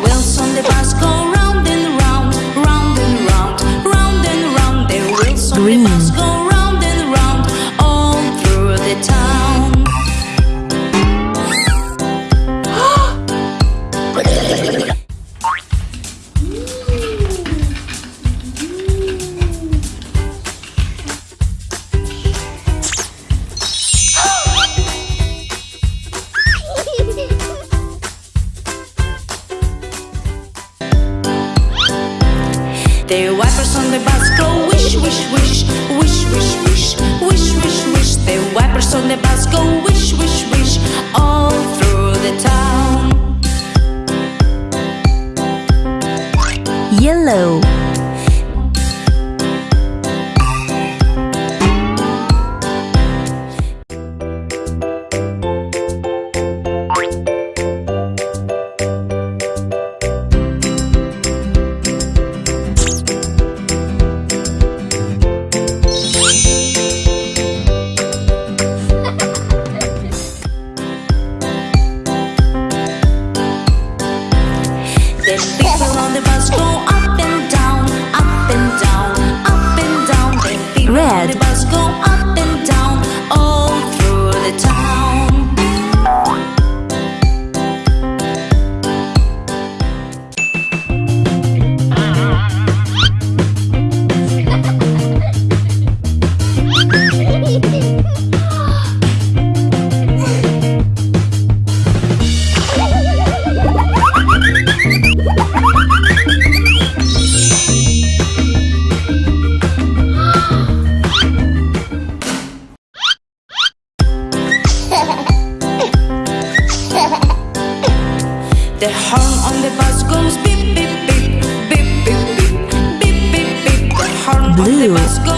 wheels on the bus go round and round, round and round, round and round. The wheels on Green. the bus go The wipers on the bus go wish, wish, wish, wish, wish, wish, wish, wish, wish. The wipers on the bus go wish, wish, wish, all through the town. Yellow People on the bus go up and down, up and down, up and down. People on Red. the bus go up The horn on the bus goes beep beep beep beep beep beep beep beep beep. The horn on the bus goes